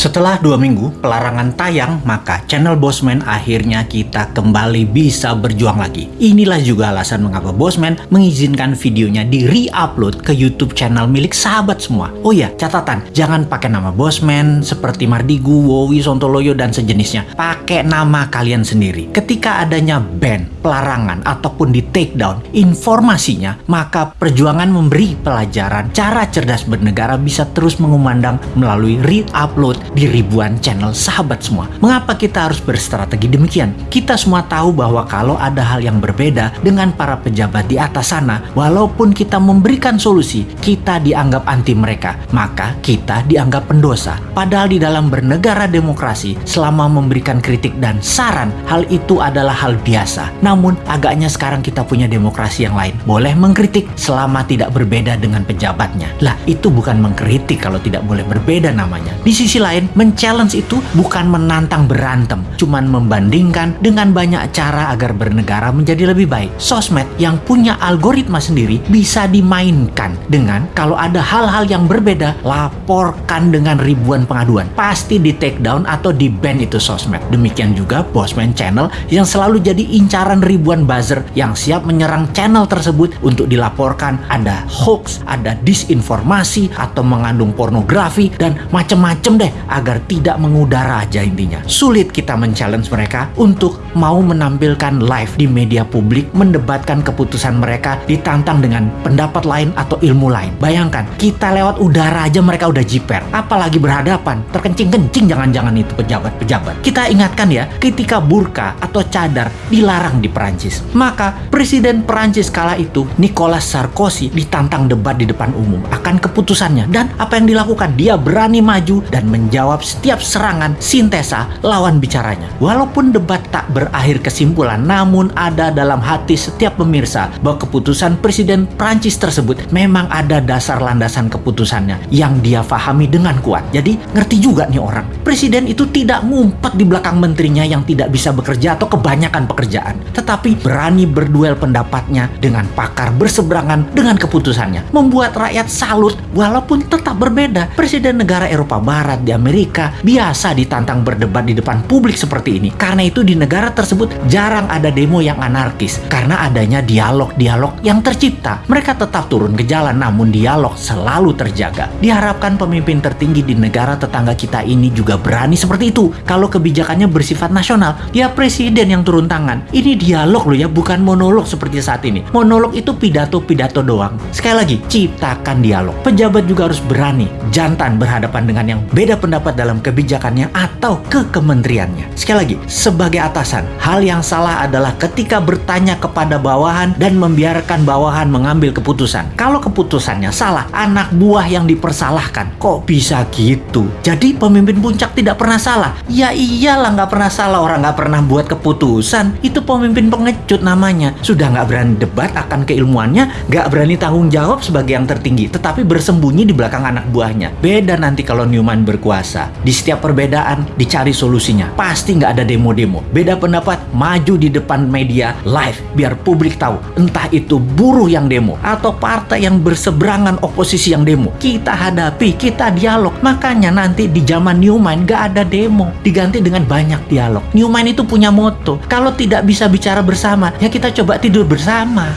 Setelah dua minggu pelarangan tayang, maka channel Bosman akhirnya kita kembali bisa berjuang lagi. Inilah juga alasan mengapa Bosman mengizinkan videonya di re-upload ke YouTube channel milik sahabat semua. Oh ya, catatan, jangan pakai nama Bosman seperti Mardigu, Wowi, Sontoloyo, dan sejenisnya. Pakai nama kalian sendiri. Ketika adanya ban, pelarangan, ataupun di take down informasinya, maka perjuangan memberi pelajaran cara cerdas bernegara bisa terus mengumandang melalui re-upload di ribuan channel sahabat semua. Mengapa kita harus berstrategi demikian? Kita semua tahu bahwa kalau ada hal yang berbeda dengan para pejabat di atas sana, walaupun kita memberikan solusi, kita dianggap anti mereka, maka kita dianggap pendosa. Padahal di dalam bernegara demokrasi, selama memberikan kritik dan saran, hal itu adalah hal biasa. Namun, agaknya sekarang kita punya demokrasi yang lain. Boleh mengkritik selama tidak berbeda dengan pejabatnya. Lah, itu bukan mengkritik kalau tidak boleh berbeda namanya. Di sisi lain, lain, men-challenge itu bukan menantang berantem, cuman membandingkan dengan banyak cara agar bernegara menjadi lebih baik. Sosmed yang punya algoritma sendiri bisa dimainkan dengan kalau ada hal-hal yang berbeda, laporkan dengan ribuan pengaduan. Pasti di take down atau di ban itu sosmed. Demikian juga Bosman Channel yang selalu jadi incaran ribuan buzzer yang siap menyerang channel tersebut untuk dilaporkan ada hoax, ada disinformasi, atau mengandung pornografi, dan macem-macem deh agar tidak mengudara aja intinya. Sulit kita men-challenge mereka untuk mau menampilkan live di media publik, mendebatkan keputusan mereka, ditantang dengan pendapat lain atau ilmu lain. Bayangkan, kita lewat udara aja mereka udah jiper. Apalagi berhadapan, terkencing-kencing jangan-jangan itu pejabat-pejabat. Kita ingatkan ya, ketika burka atau cadar dilarang di Perancis. Maka Presiden Perancis kala itu, Nicolas Sarkozy, ditantang debat di depan umum akan keputusannya. Dan apa yang dilakukan? Dia berani maju dan menjawab setiap serangan sintesa lawan bicaranya. Walaupun debat tak berakhir kesimpulan, namun ada dalam hati setiap pemirsa bahwa keputusan Presiden Prancis tersebut memang ada dasar landasan keputusannya yang dia fahami dengan kuat. Jadi ngerti juga nih orang. Presiden itu tidak ngumpet di belakang menterinya yang tidak bisa bekerja atau kebanyakan pekerjaan. Tetapi berani berduel pendapatnya dengan pakar berseberangan dengan keputusannya. Membuat rakyat salut walaupun tetap berbeda. Presiden negara Eropa Barat di Amerika biasa ditantang berdebat di depan publik seperti ini. Karena itu di negara tersebut jarang ada demo yang anarkis karena adanya dialog-dialog yang tercipta. Mereka tetap turun ke jalan namun dialog selalu terjaga. Diharapkan pemimpin tertinggi di negara tetangga kita ini juga berani seperti itu. Kalau kebijakannya bersifat nasional, ya presiden yang turun tangan. Ini dialog loh ya, bukan monolog seperti saat ini. Monolog itu pidato-pidato doang. Sekali lagi, ciptakan dialog. Pejabat juga harus berani, jantan berhadapan dengan yang beda pendapat dalam kebijakannya atau ke kementeriannya. Sekali lagi, sebagai atasan, hal yang salah adalah ketika bertanya kepada bawahan dan membiarkan bawahan mengambil keputusan. Kalau keputusannya salah, anak buah yang dipersalahkan. Kok bisa gitu? Jadi pemimpin puncak tidak pernah salah? Ya iyalah nggak pernah salah orang nggak pernah buat keputusan. Itu pemimpin pengecut namanya. Sudah nggak berani debat akan keilmuannya, nggak berani tanggung jawab sebagai yang tertinggi, tetapi bersembunyi di belakang anak buahnya. Beda nanti kalau Newman berkuasa berkuasa. Di setiap perbedaan dicari solusinya. Pasti nggak ada demo-demo. Beda pendapat, maju di depan media live biar publik tahu. Entah itu buruh yang demo atau partai yang berseberangan oposisi yang demo. Kita hadapi, kita dialog. Makanya nanti di zaman Newman nggak ada demo. Diganti dengan banyak dialog. Newman itu punya moto. Kalau tidak bisa bicara bersama, ya kita coba tidur bersama.